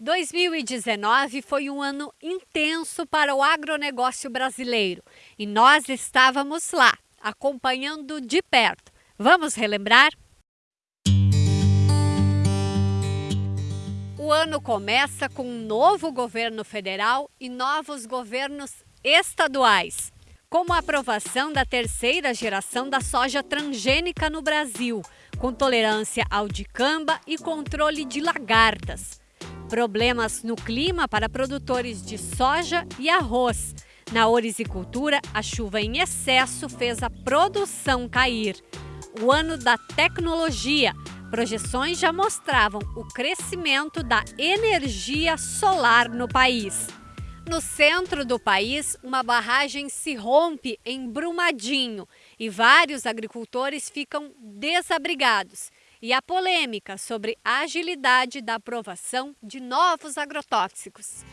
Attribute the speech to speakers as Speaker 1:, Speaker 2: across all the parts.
Speaker 1: 2019 foi um ano intenso para o agronegócio brasileiro e nós estávamos lá, acompanhando de perto. Vamos relembrar? O ano começa com um novo governo federal e novos governos estaduais, como a aprovação da terceira geração da soja transgênica no Brasil, com tolerância ao dicamba e controle de lagartas Problemas no clima para produtores de soja e arroz. Na orisicultura, a chuva em excesso fez a produção cair. O ano da tecnologia. Projeções já mostravam o crescimento da energia solar no país. No centro do país, uma barragem se rompe em Brumadinho e vários agricultores ficam desabrigados e a polêmica sobre a agilidade da aprovação de novos agrotóxicos.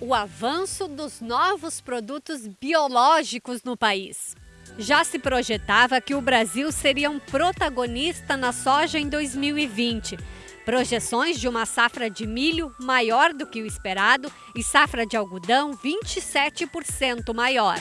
Speaker 1: O avanço dos novos produtos biológicos no país. Já se projetava que o Brasil seria um protagonista na soja em 2020. Projeções de uma safra de milho maior do que o esperado e safra de algodão 27% maior.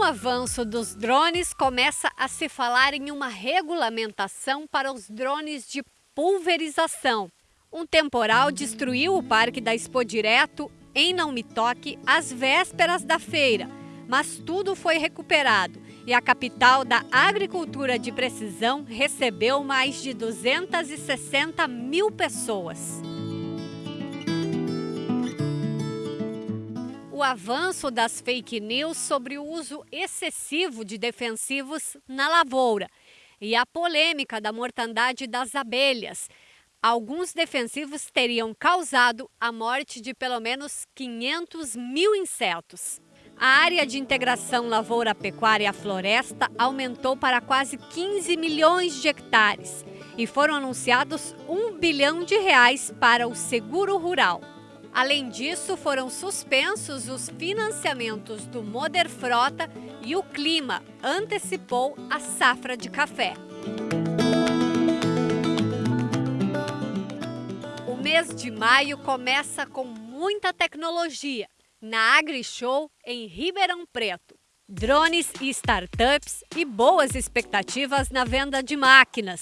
Speaker 1: O avanço dos drones, começa a se falar em uma regulamentação para os drones de pulverização. Um temporal destruiu o Parque da Expo Direto em Não Me Toque às vésperas da feira, mas tudo foi recuperado e a capital da agricultura de precisão recebeu mais de 260 mil pessoas. O avanço das fake news sobre o uso excessivo de defensivos na lavoura e a polêmica da mortandade das abelhas. Alguns defensivos teriam causado a morte de pelo menos 500 mil insetos. A área de integração lavoura-pecuária-floresta aumentou para quase 15 milhões de hectares e foram anunciados um bilhão de reais para o seguro rural. Além disso, foram suspensos os financiamentos do Moder Frota e o clima antecipou a safra de café. O mês de maio começa com muita tecnologia na AgriShow em Ribeirão Preto. Drones e startups e boas expectativas na venda de máquinas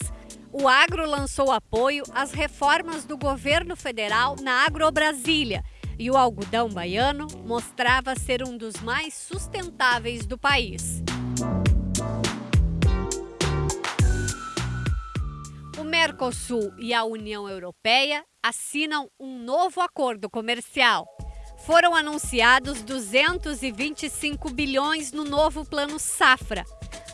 Speaker 1: o Agro lançou apoio às reformas do governo federal na Agrobrasília e o algodão baiano mostrava ser um dos mais sustentáveis do país. O Mercosul e a União Europeia assinam um novo acordo comercial. Foram anunciados 225 bilhões no novo Plano Safra,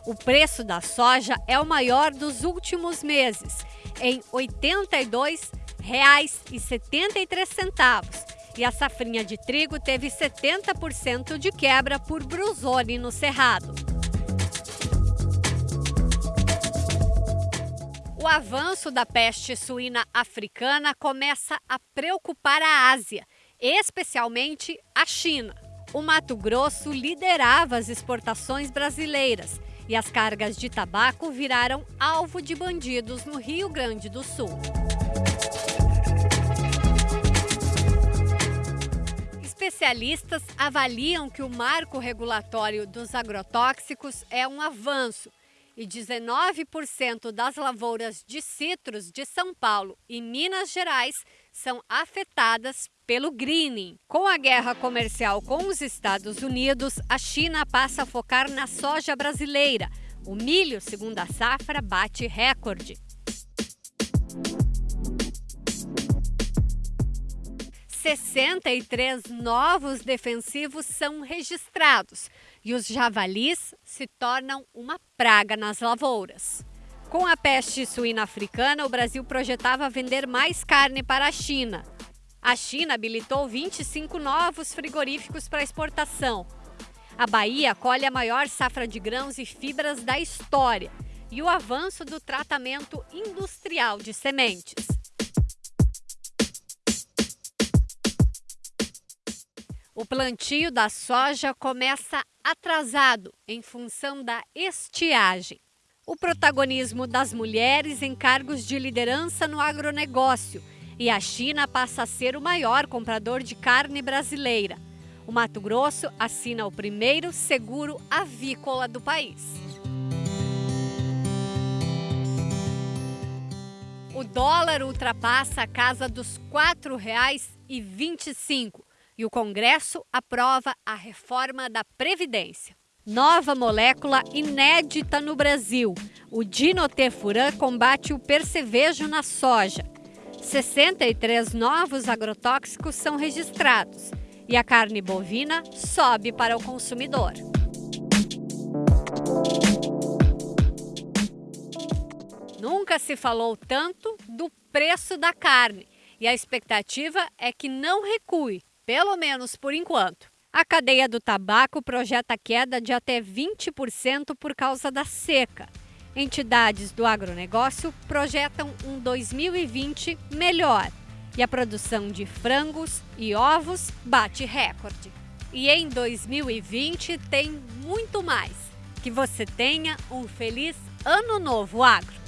Speaker 1: o preço da soja é o maior dos últimos meses, em R$ 82,73. E a safrinha de trigo teve 70% de quebra por Bruzone no Cerrado. O avanço da peste suína africana começa a preocupar a Ásia, especialmente a China. O Mato Grosso liderava as exportações brasileiras e as cargas de tabaco viraram alvo de bandidos no Rio Grande do Sul. Especialistas avaliam que o marco regulatório dos agrotóxicos é um avanço e 19% das lavouras de citros de São Paulo e Minas Gerais são afetadas pelo greening. Com a guerra comercial com os Estados Unidos, a China passa a focar na soja brasileira. O milho, segundo a safra, bate recorde. 63 novos defensivos são registrados e os javalis se tornam uma praga nas lavouras. Com a peste suína africana, o Brasil projetava vender mais carne para a China. A China habilitou 25 novos frigoríficos para exportação. A Bahia colhe a maior safra de grãos e fibras da história e o avanço do tratamento industrial de sementes. O plantio da soja começa atrasado em função da estiagem. O protagonismo das mulheres em cargos de liderança no agronegócio e a China passa a ser o maior comprador de carne brasileira. O Mato Grosso assina o primeiro seguro avícola do país. O dólar ultrapassa a casa dos R$ 4,25 e o Congresso aprova a reforma da Previdência. Nova molécula inédita no Brasil. O dinotefuran combate o percevejo na soja. 63 novos agrotóxicos são registrados e a carne bovina sobe para o consumidor. Nunca se falou tanto do preço da carne e a expectativa é que não recue, pelo menos por enquanto. A cadeia do tabaco projeta queda de até 20% por causa da seca. Entidades do agronegócio projetam um 2020 melhor e a produção de frangos e ovos bate recorde. E em 2020 tem muito mais. Que você tenha um feliz Ano Novo Agro!